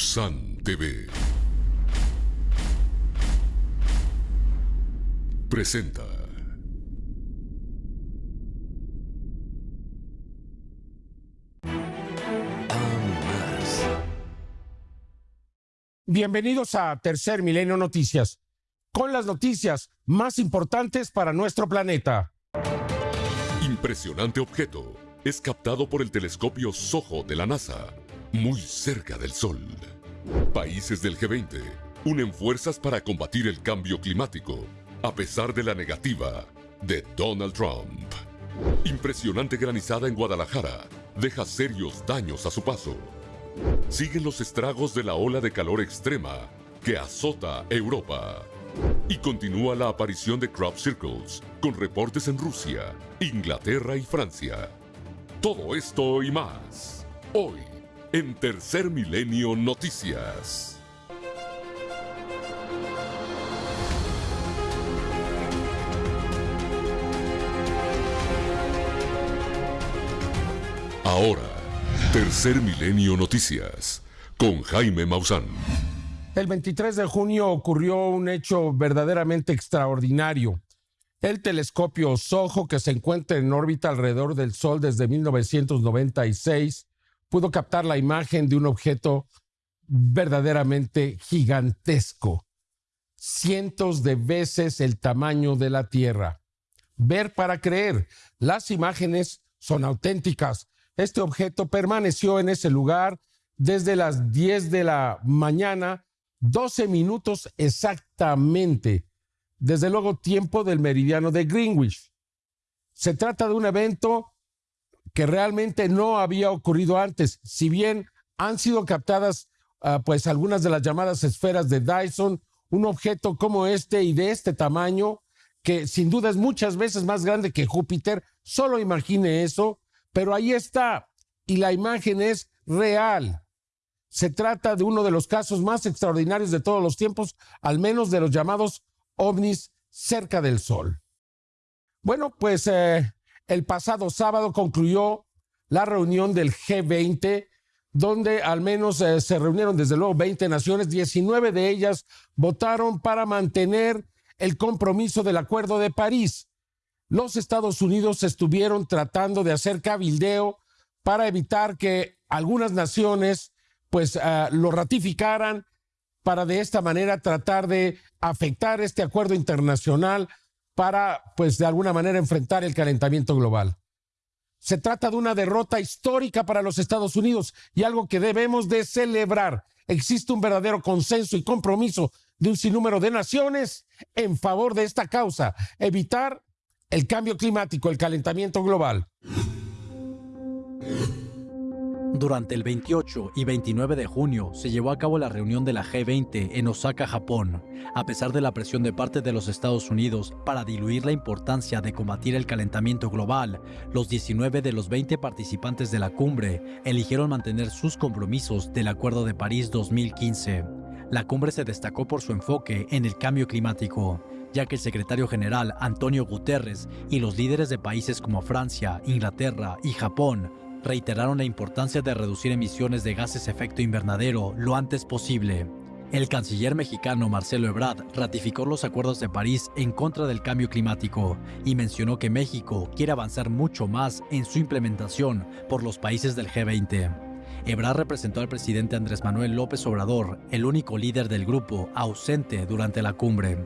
Mausan TV presenta. Bienvenidos a Tercer Milenio Noticias, con las noticias más importantes para nuestro planeta. Impresionante objeto es captado por el telescopio SOHO de la NASA, muy cerca del Sol. Países del G20 unen fuerzas para combatir el cambio climático, a pesar de la negativa de Donald Trump. Impresionante granizada en Guadalajara deja serios daños a su paso. Siguen los estragos de la ola de calor extrema que azota Europa. Y continúa la aparición de crop circles, con reportes en Rusia, Inglaterra y Francia. Todo esto y más, hoy, en Tercer Milenio Noticias. Ahora, Tercer Milenio Noticias, con Jaime Maussan. El 23 de junio ocurrió un hecho verdaderamente extraordinario. El telescopio SOHO, que se encuentra en órbita alrededor del Sol desde 1996, pudo captar la imagen de un objeto verdaderamente gigantesco, cientos de veces el tamaño de la Tierra. Ver para creer, las imágenes son auténticas. Este objeto permaneció en ese lugar desde las 10 de la mañana 12 minutos exactamente, desde luego tiempo del meridiano de Greenwich. Se trata de un evento que realmente no había ocurrido antes, si bien han sido captadas uh, pues algunas de las llamadas esferas de Dyson, un objeto como este y de este tamaño, que sin duda es muchas veces más grande que Júpiter, solo imagine eso, pero ahí está, y la imagen es real. Se trata de uno de los casos más extraordinarios de todos los tiempos, al menos de los llamados ovnis cerca del Sol. Bueno, pues eh, el pasado sábado concluyó la reunión del G20, donde al menos eh, se reunieron desde luego 20 naciones, 19 de ellas votaron para mantener el compromiso del Acuerdo de París. Los Estados Unidos estuvieron tratando de hacer cabildeo para evitar que algunas naciones pues uh, lo ratificaran para de esta manera tratar de afectar este acuerdo internacional para pues de alguna manera enfrentar el calentamiento global. Se trata de una derrota histórica para los Estados Unidos y algo que debemos de celebrar. Existe un verdadero consenso y compromiso de un sinnúmero de naciones en favor de esta causa, evitar el cambio climático, el calentamiento global. Durante el 28 y 29 de junio se llevó a cabo la reunión de la G20 en Osaka, Japón, a pesar de la presión de parte de los Estados Unidos para diluir la importancia de combatir el calentamiento global. Los 19 de los 20 participantes de la cumbre eligieron mantener sus compromisos del Acuerdo de París 2015. La cumbre se destacó por su enfoque en el cambio climático, ya que el secretario general Antonio Guterres y los líderes de países como Francia, Inglaterra y Japón reiteraron la importancia de reducir emisiones de gases efecto invernadero lo antes posible. El canciller mexicano Marcelo Ebrard ratificó los acuerdos de París en contra del cambio climático y mencionó que México quiere avanzar mucho más en su implementación por los países del G20. Ebrard representó al presidente Andrés Manuel López Obrador, el único líder del grupo ausente durante la cumbre.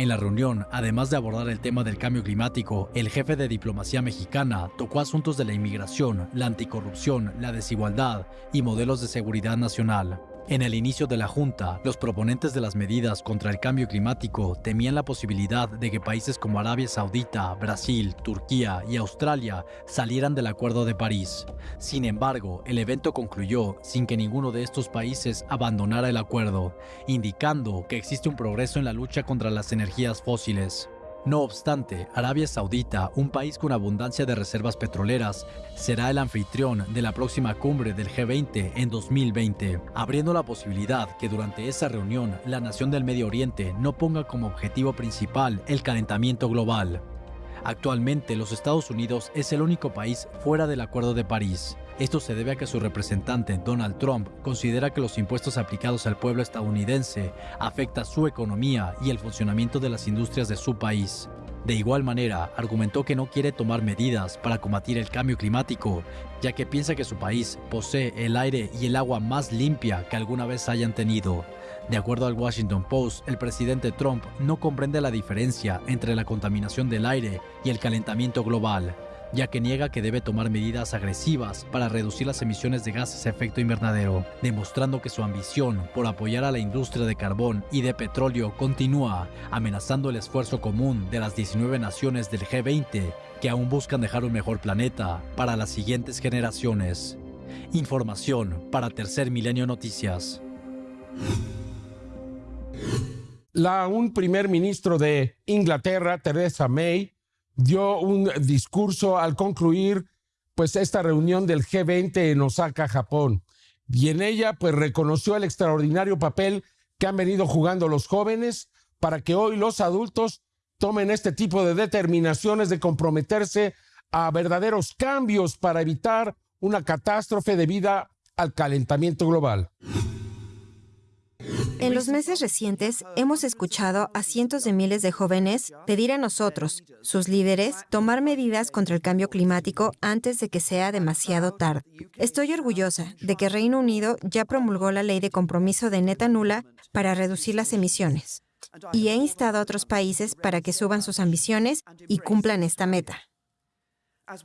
En la reunión, además de abordar el tema del cambio climático, el jefe de diplomacia mexicana tocó asuntos de la inmigración, la anticorrupción, la desigualdad y modelos de seguridad nacional. En el inicio de la Junta, los proponentes de las medidas contra el cambio climático temían la posibilidad de que países como Arabia Saudita, Brasil, Turquía y Australia salieran del Acuerdo de París. Sin embargo, el evento concluyó sin que ninguno de estos países abandonara el acuerdo, indicando que existe un progreso en la lucha contra las energías fósiles. No obstante, Arabia Saudita, un país con abundancia de reservas petroleras, será el anfitrión de la próxima cumbre del G20 en 2020, abriendo la posibilidad que durante esa reunión la nación del Medio Oriente no ponga como objetivo principal el calentamiento global. Actualmente los Estados Unidos es el único país fuera del Acuerdo de París. Esto se debe a que su representante Donald Trump considera que los impuestos aplicados al pueblo estadounidense afectan su economía y el funcionamiento de las industrias de su país. De igual manera, argumentó que no quiere tomar medidas para combatir el cambio climático, ya que piensa que su país posee el aire y el agua más limpia que alguna vez hayan tenido. De acuerdo al Washington Post, el presidente Trump no comprende la diferencia entre la contaminación del aire y el calentamiento global, ya que niega que debe tomar medidas agresivas para reducir las emisiones de gases de efecto invernadero, demostrando que su ambición por apoyar a la industria de carbón y de petróleo continúa, amenazando el esfuerzo común de las 19 naciones del G20 que aún buscan dejar un mejor planeta para las siguientes generaciones. Información para Tercer Milenio Noticias. La un primer ministro de Inglaterra, Theresa May, dio un discurso al concluir pues esta reunión del G20 en Osaka, Japón. Y en ella pues reconoció el extraordinario papel que han venido jugando los jóvenes para que hoy los adultos tomen este tipo de determinaciones de comprometerse a verdaderos cambios para evitar una catástrofe debida al calentamiento global. En los meses recientes hemos escuchado a cientos de miles de jóvenes pedir a nosotros, sus líderes, tomar medidas contra el cambio climático antes de que sea demasiado tarde. Estoy orgullosa de que Reino Unido ya promulgó la ley de compromiso de neta nula para reducir las emisiones y he instado a otros países para que suban sus ambiciones y cumplan esta meta.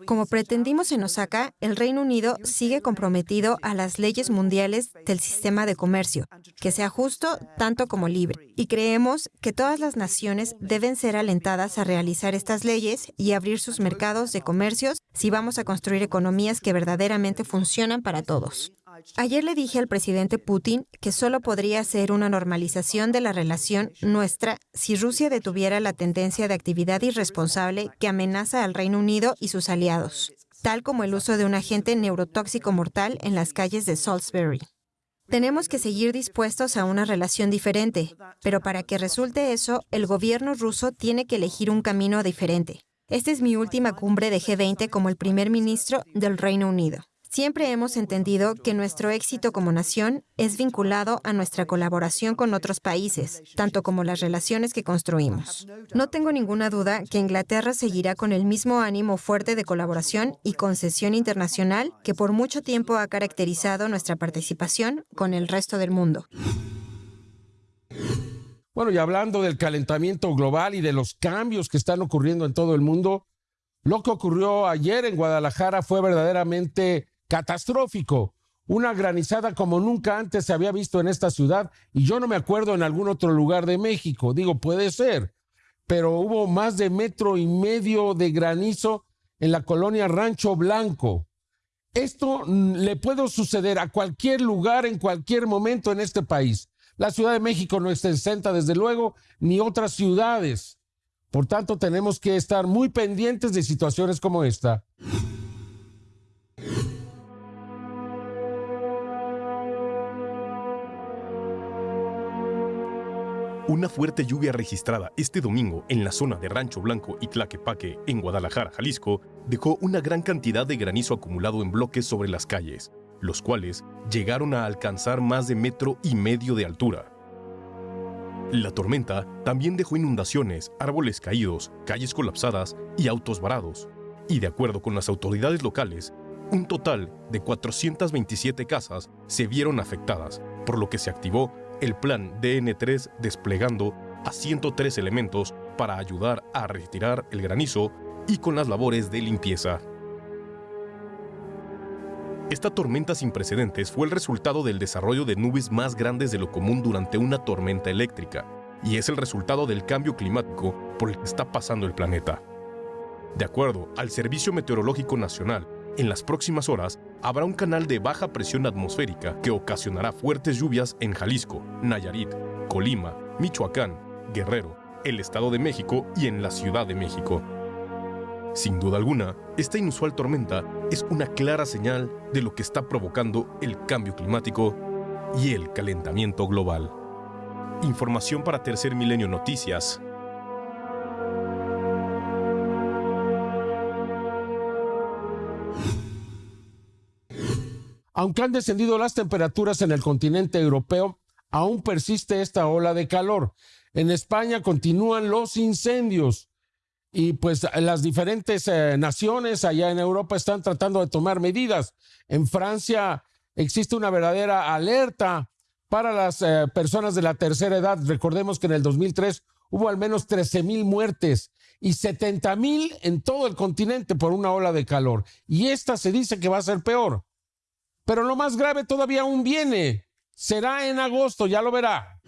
Como pretendimos en Osaka, el Reino Unido sigue comprometido a las leyes mundiales del sistema de comercio, que sea justo tanto como libre. Y creemos que todas las naciones deben ser alentadas a realizar estas leyes y abrir sus mercados de comercios si vamos a construir economías que verdaderamente funcionan para todos. Ayer le dije al presidente Putin que solo podría ser una normalización de la relación nuestra si Rusia detuviera la tendencia de actividad irresponsable que amenaza al Reino Unido y sus aliados, tal como el uso de un agente neurotóxico mortal en las calles de Salisbury. Tenemos que seguir dispuestos a una relación diferente, pero para que resulte eso, el gobierno ruso tiene que elegir un camino diferente. Esta es mi última cumbre de G20 como el primer ministro del Reino Unido. Siempre hemos entendido que nuestro éxito como nación es vinculado a nuestra colaboración con otros países, tanto como las relaciones que construimos. No tengo ninguna duda que Inglaterra seguirá con el mismo ánimo fuerte de colaboración y concesión internacional que por mucho tiempo ha caracterizado nuestra participación con el resto del mundo. Bueno, y hablando del calentamiento global y de los cambios que están ocurriendo en todo el mundo, lo que ocurrió ayer en Guadalajara fue verdaderamente catastrófico, una granizada como nunca antes se había visto en esta ciudad y yo no me acuerdo en algún otro lugar de México. Digo, puede ser, pero hubo más de metro y medio de granizo en la colonia Rancho Blanco. Esto mm, le puede suceder a cualquier lugar en cualquier momento en este país. La Ciudad de México no está exenta, desde luego, ni otras ciudades. Por tanto, tenemos que estar muy pendientes de situaciones como esta. Una fuerte lluvia registrada este domingo en la zona de Rancho Blanco y Tlaquepaque, en Guadalajara, Jalisco, dejó una gran cantidad de granizo acumulado en bloques sobre las calles, los cuales llegaron a alcanzar más de metro y medio de altura. La tormenta también dejó inundaciones, árboles caídos, calles colapsadas y autos varados. Y de acuerdo con las autoridades locales, un total de 427 casas se vieron afectadas, por lo que se activó el plan DN3 desplegando a 103 elementos para ayudar a retirar el granizo y con las labores de limpieza. Esta tormenta sin precedentes fue el resultado del desarrollo de nubes más grandes de lo común durante una tormenta eléctrica, y es el resultado del cambio climático por el que está pasando el planeta. De acuerdo al Servicio Meteorológico Nacional, en las próximas horas habrá un canal de baja presión atmosférica que ocasionará fuertes lluvias en Jalisco, Nayarit, Colima, Michoacán, Guerrero, el Estado de México y en la Ciudad de México. Sin duda alguna, esta inusual tormenta es una clara señal de lo que está provocando el cambio climático y el calentamiento global. Información para Tercer Milenio Noticias, Aunque han descendido las temperaturas en el continente europeo, aún persiste esta ola de calor. En España continúan los incendios y pues las diferentes eh, naciones allá en Europa están tratando de tomar medidas. En Francia existe una verdadera alerta para las eh, personas de la tercera edad. Recordemos que en el 2003 hubo al menos 13 mil muertes y 70 mil en todo el continente por una ola de calor. Y esta se dice que va a ser peor. Pero lo más grave todavía aún viene. Será en agosto, ya lo verá.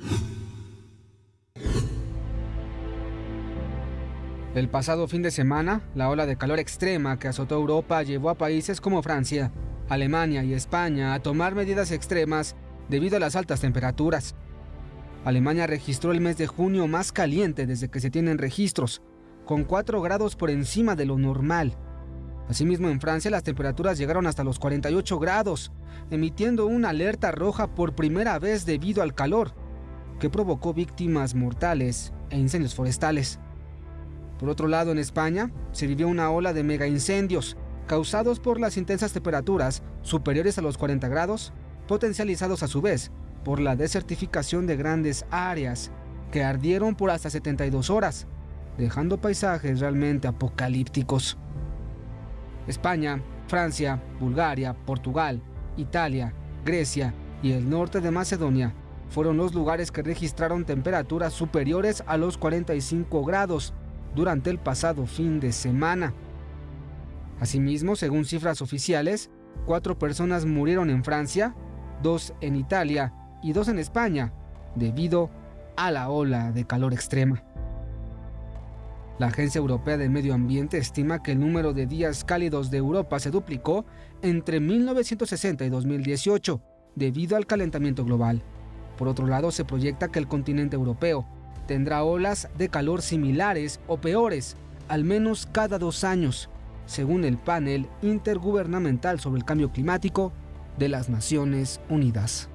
El pasado fin de semana, la ola de calor extrema que azotó Europa llevó a países como Francia, Alemania y España a tomar medidas extremas debido a las altas temperaturas. Alemania registró el mes de junio más caliente desde que se tienen registros, con 4 grados por encima de lo normal. Asimismo, en Francia las temperaturas llegaron hasta los 48 grados, emitiendo una alerta roja por primera vez debido al calor, que provocó víctimas mortales e incendios forestales. Por otro lado, en España se vivió una ola de mega incendios causados por las intensas temperaturas superiores a los 40 grados, potencializados a su vez por la desertificación de grandes áreas que ardieron por hasta 72 horas, dejando paisajes realmente apocalípticos. España, Francia, Bulgaria, Portugal, Italia, Grecia y el norte de Macedonia fueron los lugares que registraron temperaturas superiores a los 45 grados durante el pasado fin de semana. Asimismo, según cifras oficiales, cuatro personas murieron en Francia, dos en Italia y dos en España, debido a la ola de calor extrema. La Agencia Europea de Medio Ambiente estima que el número de días cálidos de Europa se duplicó entre 1960 y 2018 debido al calentamiento global. Por otro lado, se proyecta que el continente europeo tendrá olas de calor similares o peores, al menos cada dos años, según el panel intergubernamental sobre el cambio climático de las Naciones Unidas.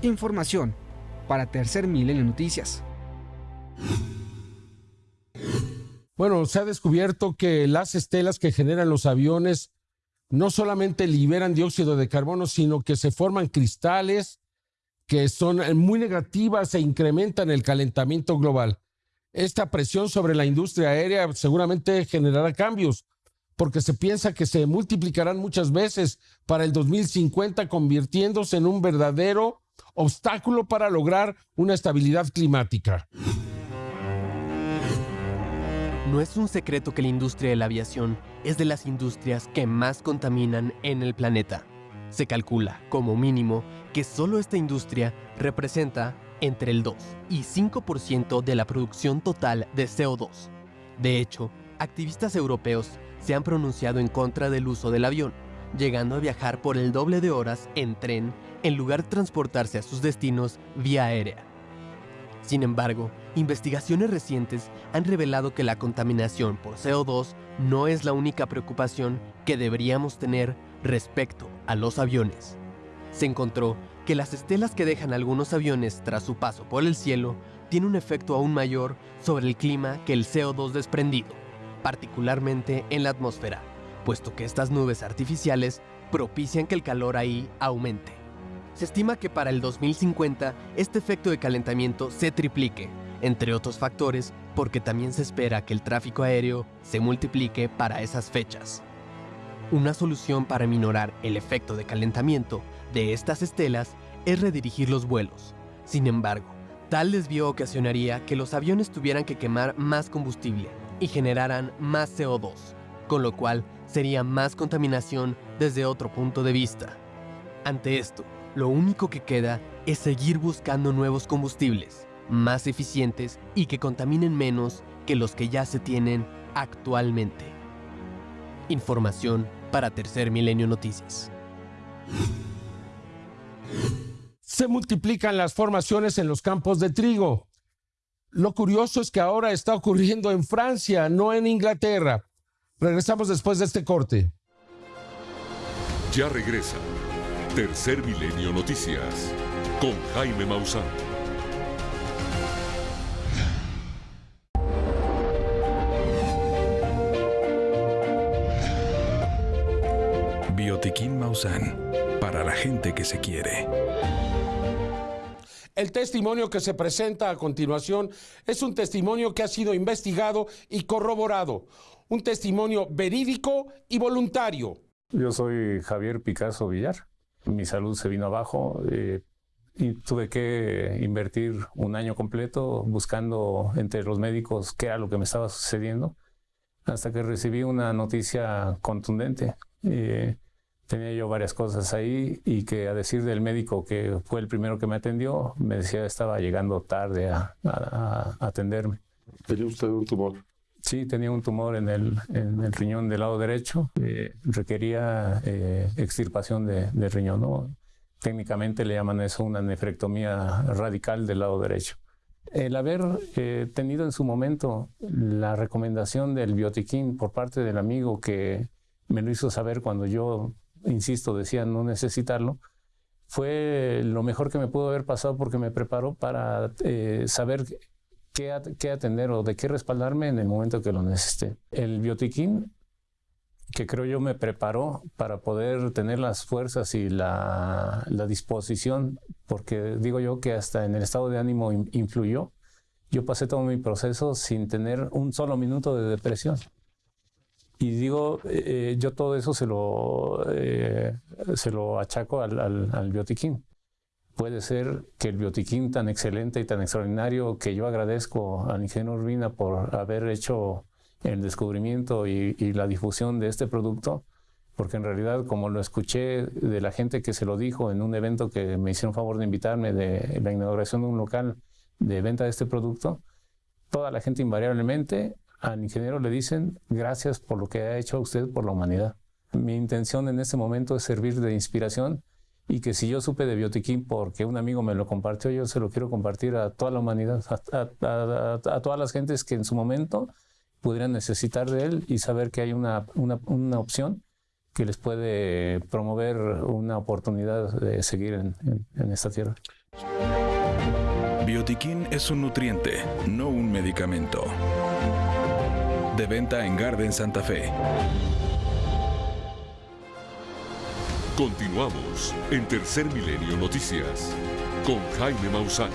Información para Tercer Milenio Noticias. Bueno, se ha descubierto que las estelas que generan los aviones no solamente liberan dióxido de carbono, sino que se forman cristales que son muy negativas e incrementan el calentamiento global. Esta presión sobre la industria aérea seguramente generará cambios, porque se piensa que se multiplicarán muchas veces para el 2050, convirtiéndose en un verdadero obstáculo para lograr una estabilidad climática. No es un secreto que la industria de la aviación es de las industrias que más contaminan en el planeta. Se calcula, como mínimo, que solo esta industria representa entre el 2 y 5% de la producción total de CO2. De hecho, activistas europeos se han pronunciado en contra del uso del avión, llegando a viajar por el doble de horas en tren en lugar de transportarse a sus destinos vía aérea. Sin embargo, investigaciones recientes han revelado que la contaminación por CO2 no es la única preocupación que deberíamos tener respecto a los aviones. Se encontró que las estelas que dejan algunos aviones tras su paso por el cielo tienen un efecto aún mayor sobre el clima que el CO2 desprendido, particularmente en la atmósfera, puesto que estas nubes artificiales propician que el calor ahí aumente. Se estima que para el 2050 este efecto de calentamiento se triplique, entre otros factores porque también se espera que el tráfico aéreo se multiplique para esas fechas. Una solución para minorar el efecto de calentamiento de estas estelas es redirigir los vuelos. Sin embargo, tal desvío ocasionaría que los aviones tuvieran que quemar más combustible y generaran más CO2, con lo cual sería más contaminación desde otro punto de vista. Ante esto, lo único que queda es seguir buscando nuevos combustibles, más eficientes y que contaminen menos que los que ya se tienen actualmente. Información para Tercer Milenio Noticias. Se multiplican las formaciones en los campos de trigo. Lo curioso es que ahora está ocurriendo en Francia, no en Inglaterra. Regresamos después de este corte. Ya regresa Tercer Milenio Noticias con Jaime Maussan. Biotiquín Maussan para la gente que se quiere. El testimonio que se presenta a continuación es un testimonio que ha sido investigado y corroborado, un testimonio verídico y voluntario. Yo soy Javier Picasso Villar. Mi salud se vino abajo eh, y tuve que invertir un año completo buscando entre los médicos qué era lo que me estaba sucediendo, hasta que recibí una noticia contundente. Eh, tenía yo varias cosas ahí y que a decir del médico que fue el primero que me atendió, me decía estaba llegando tarde a, atenderme. ¿Tenía usted un tumor? Sí, tenía un tumor en el, en el riñón del lado derecho. Eh, requería eh, extirpación de, del riñón. ¿no? Técnicamente le llaman eso una nefrectomía radical del lado derecho. El haber eh, tenido en su momento la recomendación del biotiquín por parte del amigo que me lo hizo saber cuando yo insisto, decía no necesitarlo, fue lo mejor que me pudo haber pasado porque me preparó para eh, saber qué, qué, atender o de qué respaldarme en el momento que lo necesité. El biotiquín, que creo yo me preparó para poder tener las fuerzas y la, la disposición, porque digo yo que hasta en el estado de ánimo influyó. Yo pasé todo mi proceso sin tener un solo minuto de depresión. Y digo, eh, yo todo eso se lo, eh, se lo achaco al, al, biotiquín. Puede ser que el biotiquín tan excelente y tan extraordinario que yo agradezco al ingeniero Urbina por haber hecho el descubrimiento y, la difusión de este producto, porque en realidad, como lo escuché de la gente que se lo dijo en un evento que me hicieron favor de invitarme de la inauguración de un local de venta de este producto, toda la gente invariablemente al ingeniero le dicen gracias por lo que ha hecho usted por la humanidad. Mi intención en este momento es servir de inspiración y que si yo supe de Biotiquín porque un amigo me lo compartió, yo se lo quiero compartir a toda la humanidad, a, todas las gentes que en su momento pudieran necesitar de él y saber que hay una, una, opción que les puede promover una oportunidad de seguir en, en esta tierra. Biotiquín es un nutriente, no un medicamento de venta en Garden Santa Fe. Continuamos en Tercer Milenio Noticias con Jaime Maussan.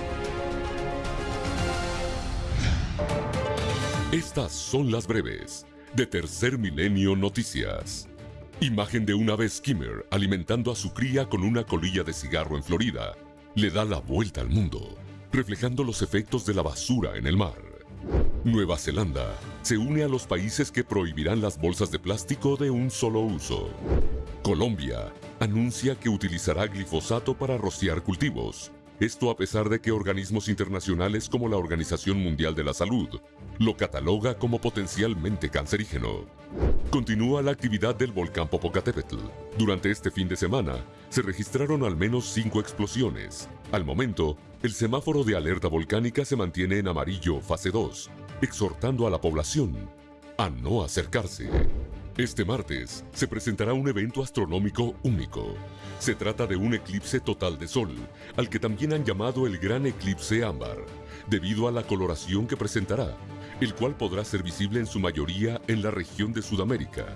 Estas son las breves de Tercer Milenio Noticias. Imagen de una vez skimmer alimentando a su cría con una colilla de cigarro en Florida. Le da la vuelta al mundo, reflejando los efectos de la basura en el mar. Nueva Zelanda se une a los países que prohibirán las bolsas de plástico de un solo uso. Colombia anuncia que utilizará glifosato para rociar cultivos. Esto a pesar de que organismos internacionales como la Organización Mundial de la Salud lo cataloga como potencialmente cancerígeno. Continúa la actividad del volcán Popocatépetl. Durante este fin de semana se registraron al menos cinco explosiones. Al momento, el semáforo de alerta volcánica se mantiene en amarillo fase 2, exhortando a la población a no acercarse. Este martes se presentará un evento astronómico único. Se trata de un eclipse total de sol, al que también han llamado el Gran Eclipse Ámbar, debido a la coloración que presentará, el cual podrá ser visible en su mayoría en la región de Sudamérica.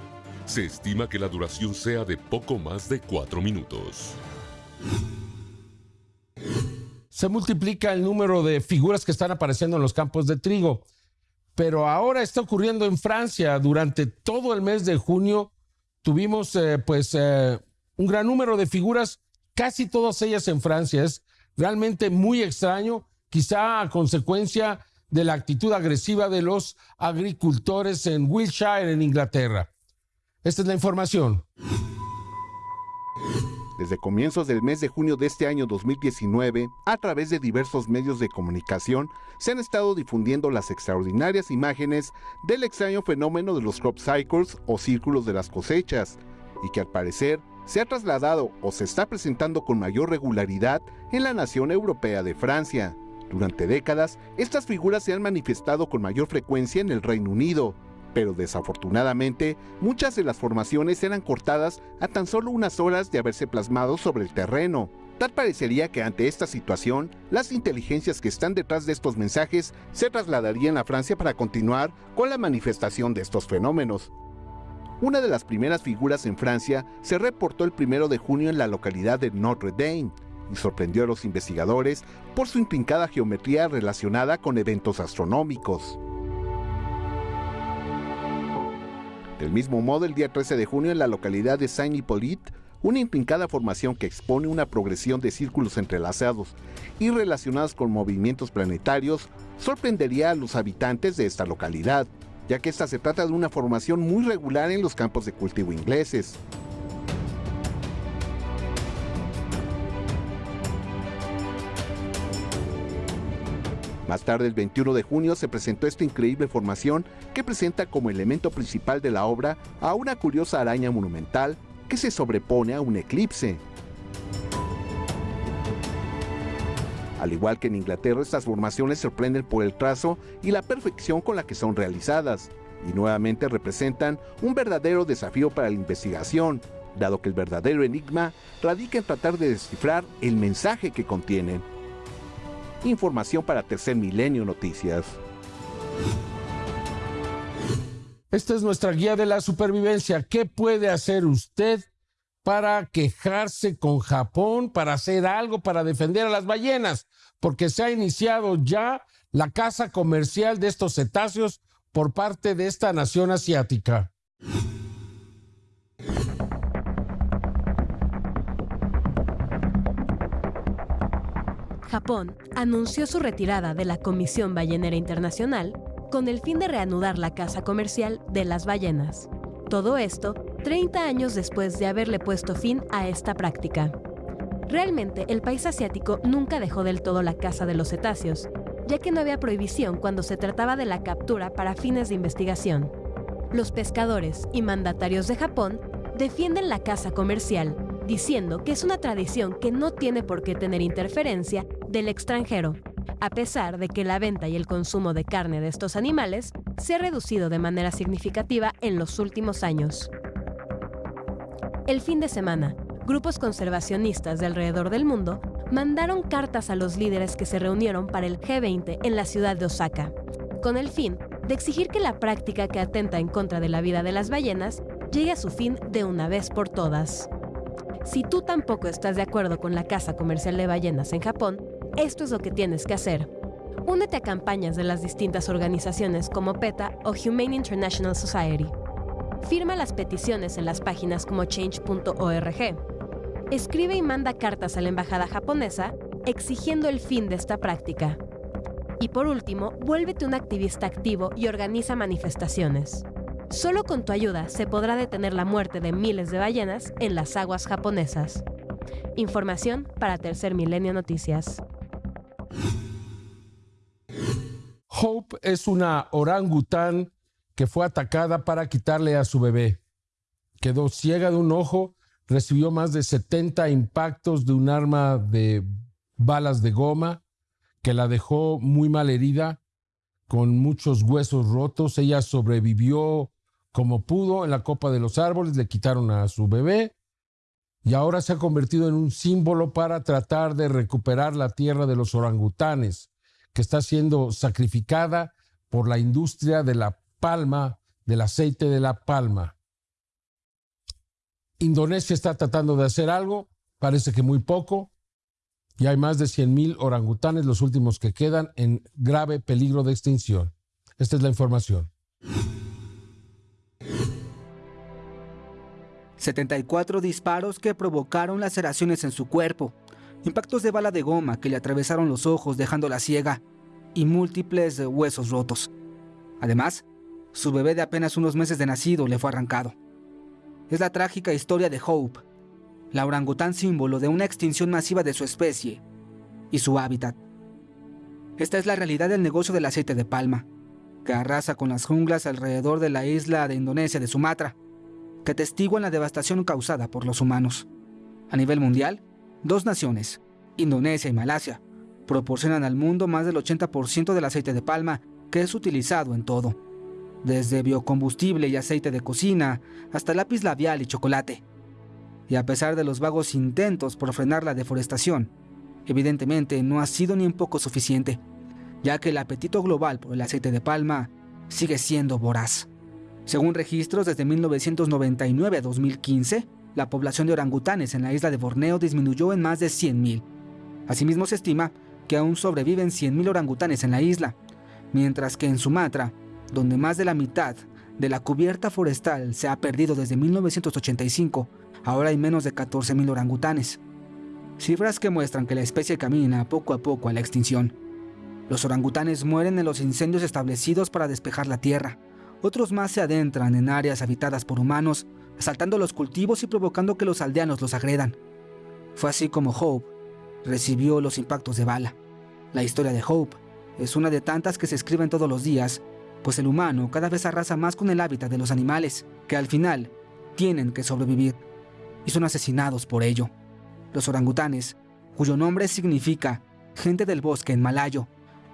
Se estima que la duración sea de poco más de cuatro minutos. Se multiplica el número de figuras que están apareciendo en los campos de trigo, pero ahora está ocurriendo en Francia. Durante todo el mes de junio tuvimos eh, pues eh, un gran número de figuras, casi todas ellas en Francia. Es realmente muy extraño, quizá a consecuencia de la actitud agresiva de los agricultores en Wiltshire, en Inglaterra. Esta es la información. Desde comienzos del mes de junio de este año 2019, a través de diversos medios de comunicación, se han estado difundiendo las extraordinarias imágenes del extraño fenómeno de los crop cycles o círculos de las cosechas, y que al parecer se ha trasladado o se está presentando con mayor regularidad en la nación europea de Francia. Durante décadas, estas figuras se han manifestado con mayor frecuencia en el Reino Unido, pero desafortunadamente muchas de las formaciones eran cortadas a tan solo unas horas de haberse plasmado sobre el terreno. Tal parecería que ante esta situación, las inteligencias que están detrás de estos mensajes se trasladarían a Francia para continuar con la manifestación de estos fenómenos. Una de las primeras figuras en Francia se reportó el primero de junio en la localidad de Notre Dame y sorprendió a los investigadores por su intrincada geometría relacionada con eventos astronómicos. Del mismo modo, el día 13 de junio en la localidad de Saint-Hippolyte, una intrincada formación que expone una progresión de círculos entrelazados y relacionados con movimientos planetarios, sorprendería a los habitantes de esta localidad, ya que esta se trata de una formación muy regular en los campos de cultivo ingleses. Más tarde, el 21 de junio, se presentó esta increíble formación que presenta como elemento principal de la obra a una curiosa araña monumental que se sobrepone a un eclipse. Al igual que en Inglaterra, estas formaciones sorprenden por el trazo y la perfección con la que son realizadas, y nuevamente representan un verdadero desafío para la investigación, dado que el verdadero enigma radica en tratar de descifrar el mensaje que contienen. Información para Tercer Milenio Noticias. Esta es nuestra guía de la supervivencia. ¿Qué puede hacer usted para quejarse con Japón, para hacer algo para defender a las ballenas? Porque se ha iniciado ya la caza comercial de estos cetáceos por parte de esta nación asiática. Japón anunció su retirada de la Comisión Ballenera Internacional con el fin de reanudar la caza comercial de las ballenas. Todo esto 30 años después de haberle puesto fin a esta práctica. Realmente el país asiático nunca dejó del todo la caza de los cetáceos, ya que no había prohibición cuando se trataba de la captura para fines de investigación. Los pescadores y mandatarios de Japón defienden la caza comercial, diciendo que es una tradición que no tiene por qué tener interferencia del extranjero, a pesar de que la venta y el consumo de carne de estos animales se ha reducido de manera significativa en los últimos años. El fin de semana, grupos conservacionistas de alrededor del mundo mandaron cartas a los líderes que se reunieron para el G20 en la ciudad de Osaka, con el fin de exigir que la práctica que atenta en contra de la vida de las ballenas llegue a su fin de una vez por todas. Si tú tampoco estás de acuerdo con la caza comercial de ballenas en Japón, esto es lo que tienes que hacer. Únete a campañas de las distintas organizaciones como PETA o Humane International Society. Firma las peticiones en las páginas como change.org. Escribe y manda cartas a la embajada japonesa exigiendo el fin de esta práctica. Y por último, vuélvete un activista activo y organiza manifestaciones. Solo con tu ayuda se podrá detener la muerte de miles de ballenas en las aguas japonesas. Información para Tercer Milenio Noticias. Hope es una orangután que fue atacada para quitarle a su bebé. Quedó ciega de un ojo, recibió más de 70 impactos de un arma de balas de goma que la dejó muy mal herida, con muchos huesos rotos. Ella sobrevivió como pudo en la copa de los árboles, le quitaron a su bebé y ahora se ha convertido en un símbolo para tratar de recuperar la tierra de los orangutanes, que está siendo sacrificada por la industria de la palma, del aceite de la palma. Indonesia está tratando de hacer algo, parece que muy poco, y hay más de 100.000 orangutanes, los últimos que quedan, en grave peligro de extinción. Esta es la información. 74 disparos que provocaron laceraciones en su cuerpo, impactos de bala de goma que le atravesaron los ojos dejándola ciega y múltiples huesos rotos. Además, su bebé de apenas unos meses de nacido le fue arrancado. Es la trágica historia de Hope, la orangután símbolo de una extinción masiva de su especie y su hábitat. Esta es la realidad del negocio del aceite de palma, que arrasa con las junglas alrededor de la isla de Indonesia de Sumatra que testiguan la devastación causada por los humanos. A nivel mundial, dos naciones, Indonesia y Malasia, proporcionan al mundo más del 80% del aceite de palma que es utilizado en todo, desde biocombustible y aceite de cocina hasta lápiz labial y chocolate. Y a pesar de los vagos intentos por frenar la deforestación, evidentemente no ha sido ni un poco suficiente, ya que el apetito global por el aceite de palma sigue siendo voraz. Según registros desde 1999 a 2015, la población de orangutanes en la isla de Borneo disminuyó en más de 100.000. Asimismo se estima que aún sobreviven 100.000 orangutanes en la isla, mientras que en Sumatra, donde más de la mitad de la cubierta forestal se ha perdido desde 1985, ahora hay menos de 14.000 orangutanes. Cifras que muestran que la especie camina poco a poco a la extinción. Los orangutanes mueren en los incendios establecidos para despejar la tierra. Otros más se adentran en áreas habitadas por humanos, asaltando los cultivos y provocando que los aldeanos los agredan. Fue así como Hope recibió los impactos de bala. La historia de Hope es una de tantas que se escriben todos los días, pues el humano cada vez arrasa más con el hábitat de los animales, que al final tienen que sobrevivir, y son asesinados por ello. Los orangutanes, cuyo nombre significa gente del bosque en malayo,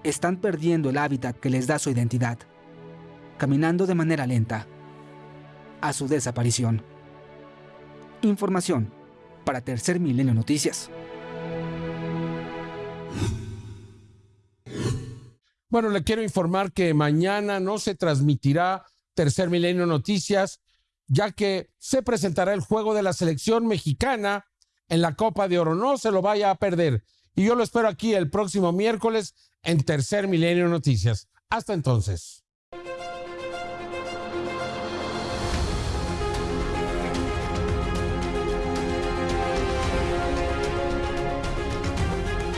están perdiendo el hábitat que les da su identidad, caminando de manera lenta a su desaparición. Información para Tercer Milenio Noticias. Bueno, le quiero informar que mañana no se transmitirá Tercer Milenio Noticias, ya que se presentará el juego de la selección mexicana en la Copa de Oro. No se lo vaya a perder. Y yo lo espero aquí el próximo miércoles en Tercer Milenio Noticias. Hasta entonces.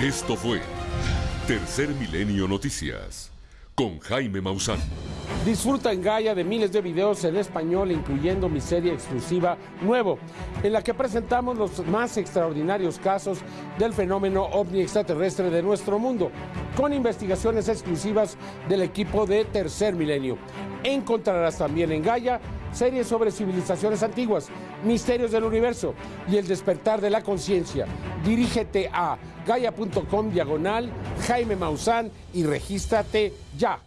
Esto fue Tercer Milenio Noticias con Jaime Maussan. Disfruta en Gaia de miles de videos en español, incluyendo mi serie exclusiva Nuevo, en la que presentamos los más extraordinarios casos del fenómeno ovni extraterrestre de nuestro mundo, con investigaciones exclusivas del equipo de Tercer Milenio. Encontrarás también en Gaia series sobre civilizaciones antiguas, misterios del universo y el despertar de la conciencia. Dirígete a gaia.com diagonal Jaime Maussan y regístrate ya.